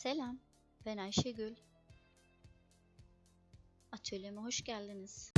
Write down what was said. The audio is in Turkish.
Selam, ben Ayşegül. Atölyeme hoş geldiniz.